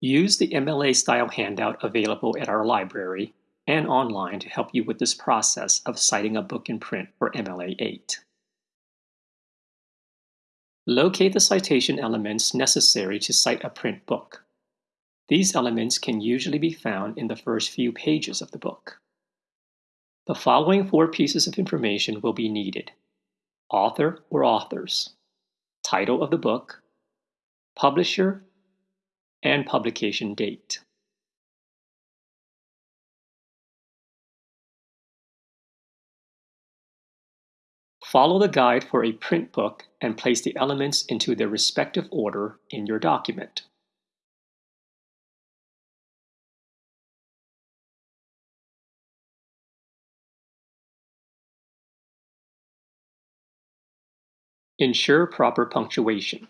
Use the MLA style handout available at our library and online to help you with this process of citing a book in print for MLA 8. Locate the citation elements necessary to cite a print book. These elements can usually be found in the first few pages of the book. The following four pieces of information will be needed. Author or authors, title of the book, publisher, and publication date. Follow the guide for a print book and place the elements into their respective order in your document. Ensure proper punctuation.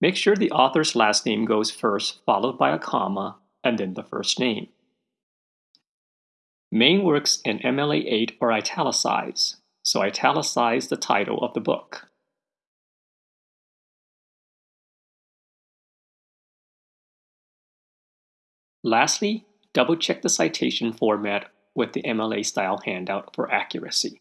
Make sure the author's last name goes first, followed by a comma, and then the first name. Main works in MLA 8 are italicized, so italicize the title of the book. Lastly, double-check the citation format with the MLA style handout for accuracy.